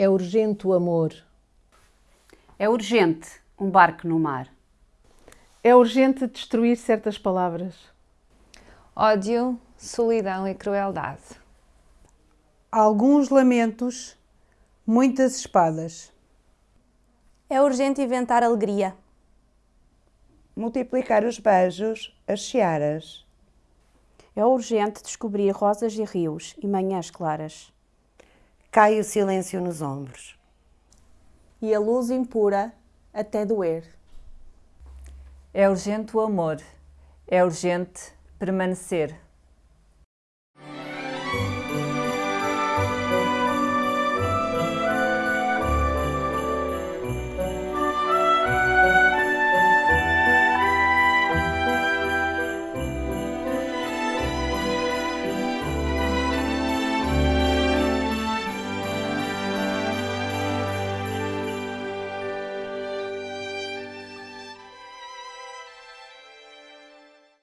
É urgente o amor. É urgente um barco no mar. É urgente destruir certas palavras. Ódio, solidão e crueldade. Alguns lamentos, muitas espadas. É urgente inventar alegria. Multiplicar os beijos, as searas. É urgente descobrir rosas e rios e manhãs claras. Cai o silêncio nos ombros. E a luz impura até doer. É urgente o amor. É urgente permanecer.